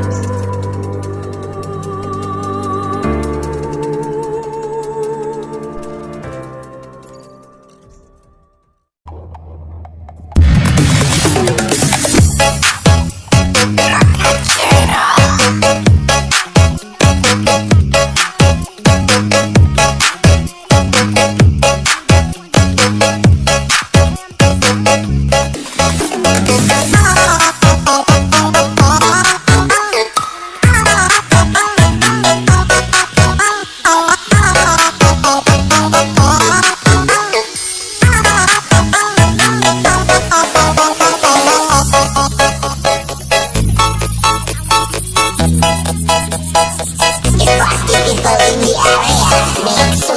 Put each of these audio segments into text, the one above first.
Thank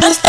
This